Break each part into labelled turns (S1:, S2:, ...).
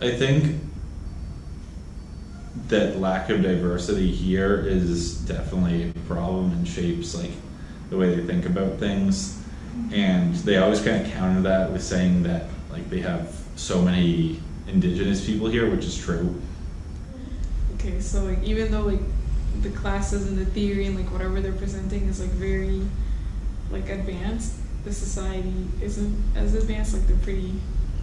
S1: I think that lack of diversity here is definitely a problem and shapes like the way they think about things. And they always kind of counter that with saying that like they have so many indigenous people here, which is true.
S2: Okay, so like even though like the classes and the theory and like whatever they're presenting is like very like advanced, the society isn't as advanced. Like they're pretty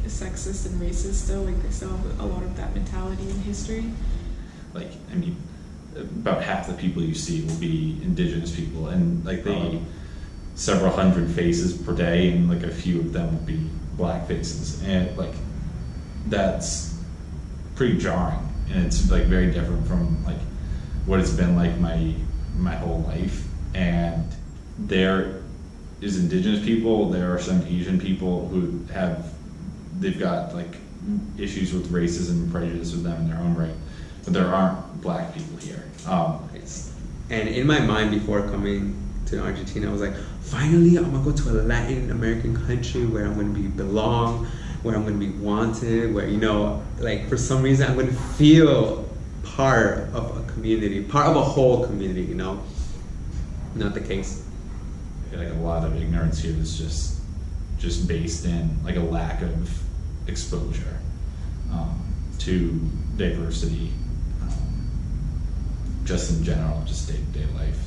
S2: sexist and racist still. Like they still have a lot of that mentality in history.
S1: Like I mean, about half the people you see will be indigenous people, and like they
S3: Oh.
S1: several hundred faces per day, and like a few of them will be black faces, and like that's pretty jarring, and it's like very different from like what it's been like my my whole life, and there is indigenous people, there are some Asian people who have they've got like issues with racism and prejudice with them in their own right, but there aren't black people here. Um,
S3: It's- And in my mind, before coming to Argentina, I was like, finally, I'm gonna go to a Latin American country where I'm gonna be belong, where I'm gonna be wanted, where you know, like for some reason, I'm gonna feel part of a community, part of a whole community. You know, not the case.
S1: I feel like a lot of ignorance here is just just based in like a lack of exposure um, to diversity, um, just in general, just day to day life.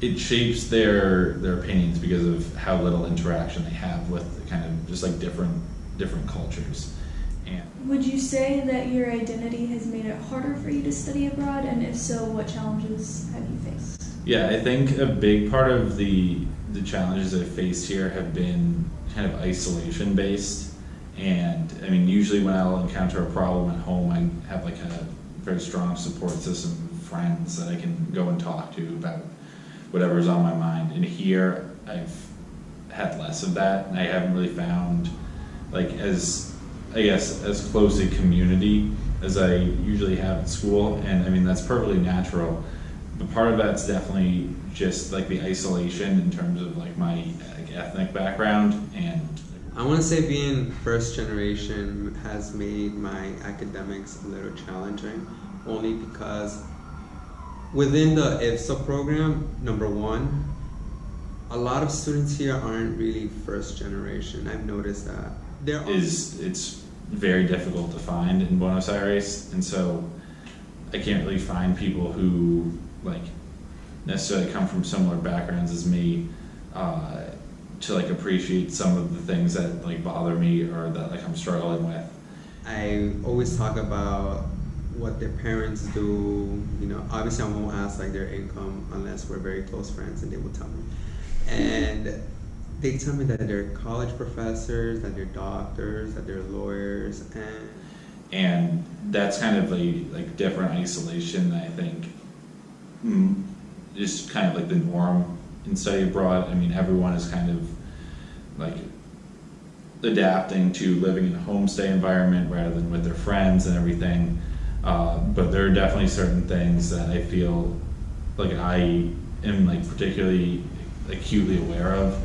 S1: It shapes their their opinions because of how little interaction they have with kind of just like different different cultures, and
S4: Would you say that your identity has made it harder for you to study abroad? And if so, what challenges have you faced?
S1: Yeah, I think a big part of the the challenges I've faced here have been kind of isolation based. And I mean, usually when I'll encounter a problem at home, I have like a very strong support system of friends that I can go and talk to about whatever's on my mind. And here, I've had less of that, and I haven't really found like as I guess as close a community as I usually have at school. And I mean, that's perfectly natural but part of that's definitely just like the isolation in terms of like my like, ethnic background and
S3: I want to say being first generation has made my academics a little challenging, only because within the IFSA program, number one, a lot of students here aren't really first generation. I've noticed that. There are
S1: is it's very difficult to find in Buenos Aires and so I can't really find people who like necessarily come from similar backgrounds as me uh, to like appreciate some of the things that like bother me or that like I'm struggling with
S3: I always talk about what their parents do. You know, obviously I won't ask like their income unless we're very close friends, and they will tell me. And they tell me that they're college professors, that they're doctors, that they're lawyers, and
S1: and that's kind of a like different isolation that I think is kind of like the norm in study abroad. I mean, everyone is kind of like adapting to living in a homestay environment rather than with their friends and everything. Uh, but there are definitely certain things that I feel like I am like particularly acutely aware of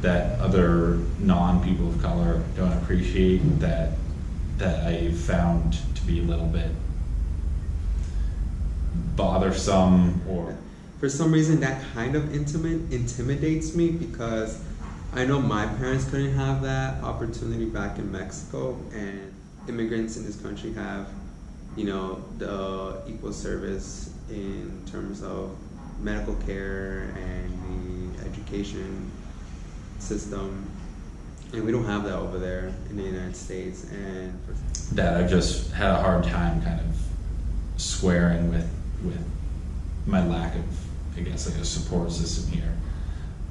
S1: that other non people of color don't appreciate that that I found to be a little bit bothersome or
S3: for some reason that kind of intimate intimidates me because I know my parents couldn't have that opportunity back in Mexico and immigrants in this country have you know the equal service in terms of medical care and the education system. And we don't have that over there in the United States and
S1: that I've just had a hard time kind of squaring with with my lack of I guess like a support system here.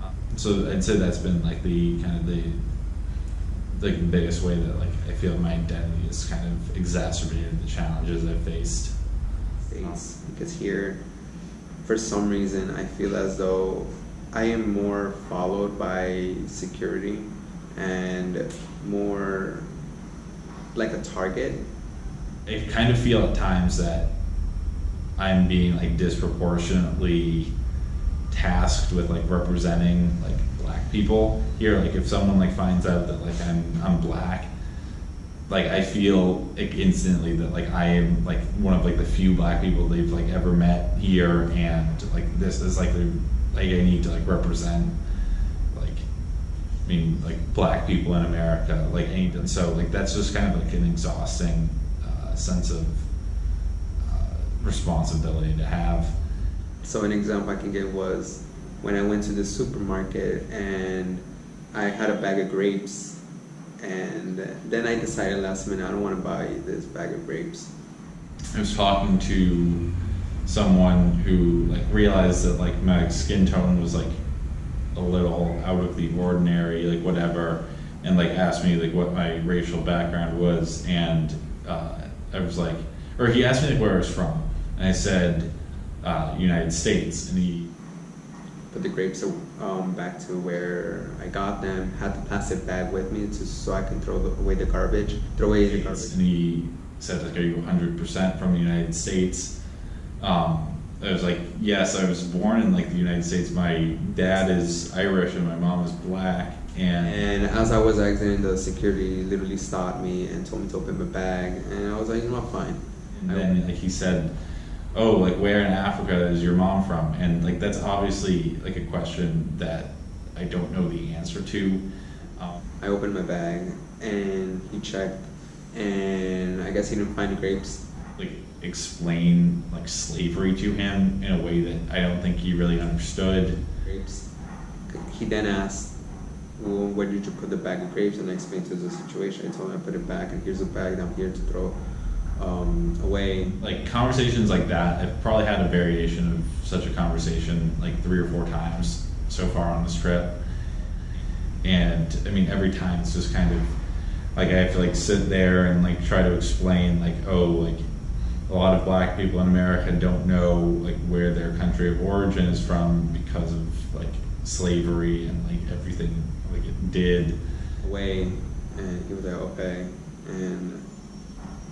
S1: Um, so I'd say that's been like the kind of the like the biggest way that like I feel my identity has kind of exacerbated the challenges I've faced.
S3: States because here, for some reason, I feel as though I am more followed by security and more like a target.
S1: I kind of feel at times that I'm being like disproportionately tasked with like representing like black people here. Like if someone like finds out that like I'm I'm black, like I feel like instantly that like I am like one of like the few black people they've like ever met here, and like this is like the like I need to like represent like I mean like black people in America like need so like that's just kind of like an exhausting uh, sense of responsibility to have.
S3: So an example I can give was when I went to the supermarket and I had a bag of grapes, and then I decided last minute I don't want to buy this bag of grapes.
S1: I was talking to someone who like realized that like my skin tone was like a little out of the ordinary, like whatever, and like asked me like what my racial background was, and uh, I was like, or he asked me like where I was from, and I said uh, United States, and he
S3: Put the grapes um, back to where I got them. Had the plastic bag with me to, so I can throw away the garbage. Throw away the garbage.
S1: and he said like, "Are you 100 percent from the United States?" Um, I was like, "Yes, I was born in like the United States. My dad is Irish and my mom is black." And
S3: And as I was exiting, the security literally stopped me and told me to open my bag. And I was like, you know, fine.
S1: And then like he said, "Oh, like where in Africa is your mom from?" And like that's obviously like a question that I don't know the answer to. Um,
S3: I opened my bag and he checked, and I guess he didn't find the grapes.
S1: like explain like slavery to him in a way that I don't think he really understood.
S3: Grapes. He then asked, well, where did you put the bag of grapes? And I explained to him the situation. I told him I put it back, and here's a bag that I'm here to throw um, away.
S1: Like conversations like that, I've probably had a variation of such a conversation like three or four times so far on this trip. And I mean, every time it's just kind of like I have to like sit there and like try to explain like, oh, like a lot of black people in America don't know like where their country of origin is from because of like slavery and like everything like it did.
S3: away and he was like okay and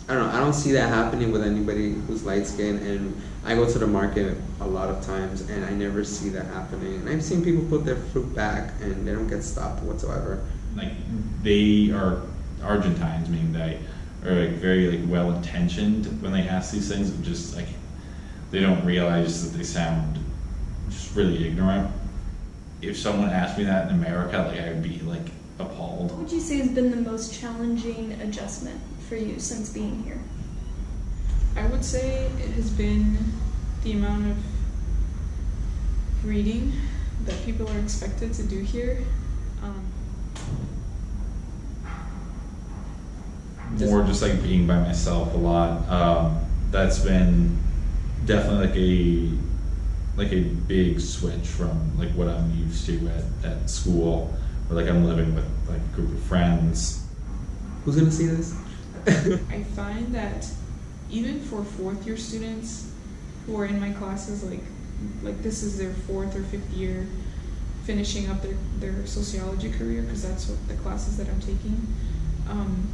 S3: I don't know I don't see that happening with anybody who's light skinned and I go to the market a lot of times and I never see that happening and I've seen people put their fruit back and they don't get stopped whatsoever
S1: like they are Argentines, meaning they are like very like well intentioned when they ask these things, but just like they don't realize that they sound just really ignorant. If someone asked me that in America, like I would be like appalled.
S4: What would you say has been the most challenging adjustment for you since being here?
S2: I would say it has been the amount of reading that people are expected to do here. Um,
S1: More just like being by myself a lot. Um, that's been definitely like a like a big switch from like what I'm used to at, at school, where like I'm living with like a group of friends.
S3: who's gonna see this
S2: I find that even for fourth year students who are in my classes, like like this is their fourth or fifth year, finishing up their, their sociology career because that's what the classes that I'm taking. Um,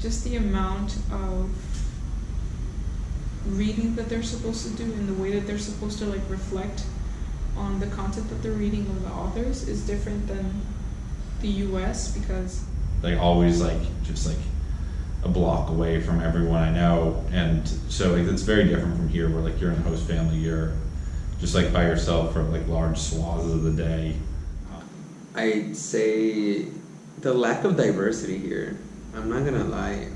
S2: just the amount of reading that they're supposed to do and the way that they're supposed to like reflect on the content that they're reading of the authors is different than the U.S. because
S1: like always like just like a block away from everyone I know, and so like it's very different from here, where like you're in host family, you're just like by yourself for like large swaths of the day.
S3: I'd say the lack of diversity here. I'm not gonna lie.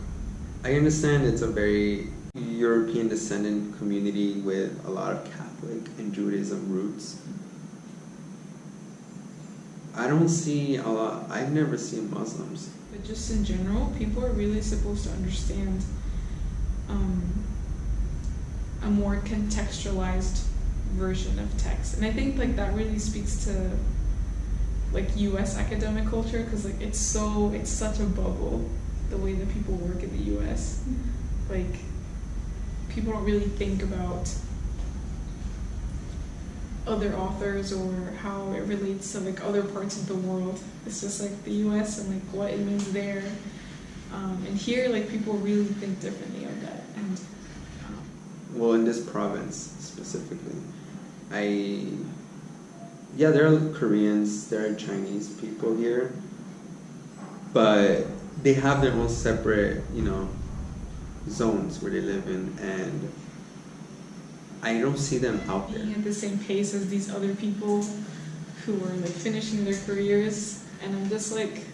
S3: I understand it's a very European descendant community with a lot of Catholic and Judaism roots. I don't see a lot. I've never seen Muslims.
S2: But just in general, people are really supposed to understand um, a more contextualized version of text, and I think like that really speaks to like U.S. academic culture because like it's so it's such a bubble the way that people work in the U.S. Like people don't really think about other authors or how it relates to like other parts of the world. It's just like the U.S. and like what it means there. Um, and here, like people really think differently of that. And um,
S3: Well, in this province specifically, I yeah, there are Koreans, there are Chinese people here, but they have their own separate, you know, zones where they live in, and I don't see them out there.
S2: being at the same pace as these other people who are like finishing their careers and I'm just like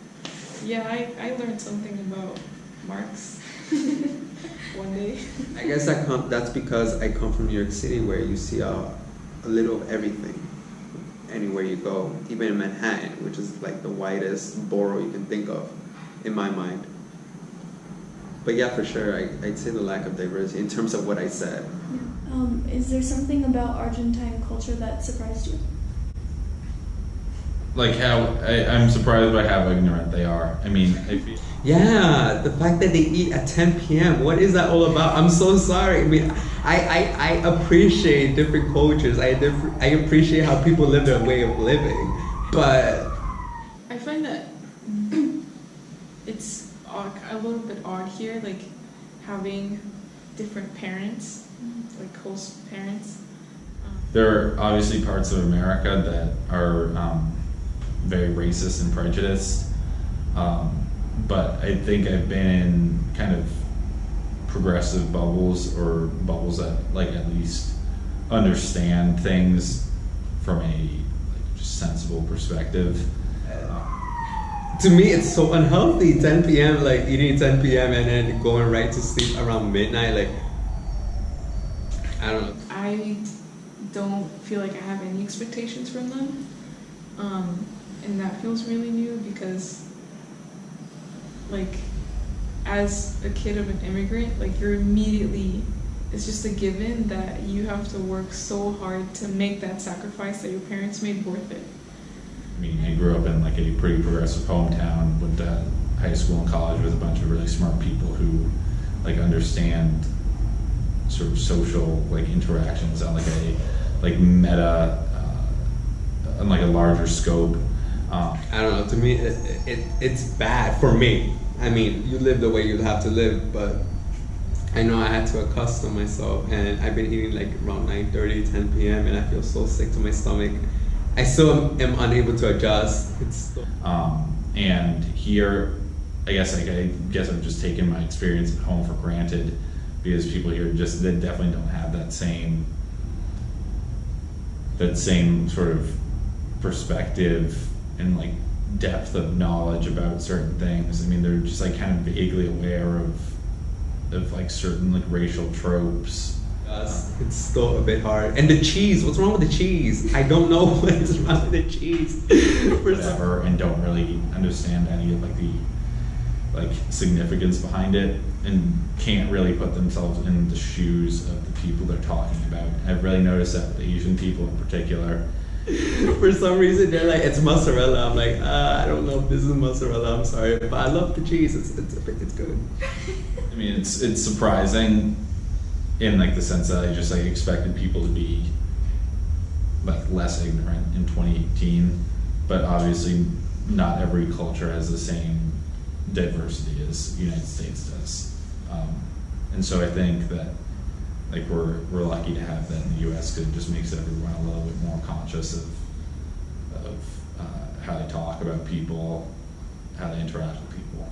S2: yeah I, I learned something about Marx one day
S3: I guess that com- that's because I come from New York City, where you see a, a little of everything anywhere you go, even in Manhattan, which is like the widest borough you can think of, in my mind. But yeah, for sure, I, I'd say the lack of diversity in terms of what I said.
S4: Um, is there something about Argentine culture that surprised you?
S1: Like how I, I'm surprised by how ignorant they are. I mean, I feel,
S3: Yeah, the fact that they eat at 10 p.m. What is that all about? I'm so sorry. I mean, I, I, I appreciate different cultures. I diff- I appreciate how people live their way of living, but
S2: I find that it's odd, a little bit odd here like having different parents like host parents um,
S1: there are obviously parts of America that are um, very racist and prejudiced. Um, but I think I've been in kind of progressive bubbles or bubbles that like at least understand things from a like, just sensible perspective.
S3: to me, it's so unhealthy. 10 p.m. like eating 10 p.m. and then going right to sleep around midnight. Like I don't know.
S2: I don't feel like I have any expectations from them. Um, and that feels really new because, like, as a kid of an immigrant, like, you're immediately, it's just a given that you have to work so hard to make that sacrifice that your parents made worth it.
S1: I mean, I grew up in like a pretty progressive hometown, went to high school and college with a bunch of really smart people who like understand sort of social like interactions on like a like meta uh, on like a larger scope. Um,
S3: I don't know. To me, it, it it's bad for me. I mean, you live the way you have to live, but I know I had to accustom myself, and I've been eating like around 9:30, 10 p.m., and I feel so sick to my stomach. I still am unable to adjust. It's
S1: Um, and here, I guess like I guess I've just taken my experience at home for granted because people here just they definitely don't have that same that same sort of perspective and like depth of knowledge about certain things. I mean, they're just like kind of vaguely aware of of like certain like racial tropes.
S3: it's still a bit hard. And the cheese. What's wrong with the cheese? I don't know what is wrong with the cheese.
S1: Whatever and don't really understand any of like the like significance behind it and can't really put themselves in the shoes of the people they're talking about. I've really noticed that with Asian people in particular.
S3: For some reason, they're like, it's mozzarella. I'm like, uh, I don't know if this is mozzarella. I'm sorry, but I love the cheese. It's it's it's good.
S1: I mean, it's it's surprising in like the sense that I just like expected people to be like less ignorant in 2018, but obviously not every culture has the same diversity as the United States does. Um, and so I think that like we're we're lucky to have that in the U.S. because it just makes everyone a little bit more conscious of of uh, how they talk about people, how they interact with people.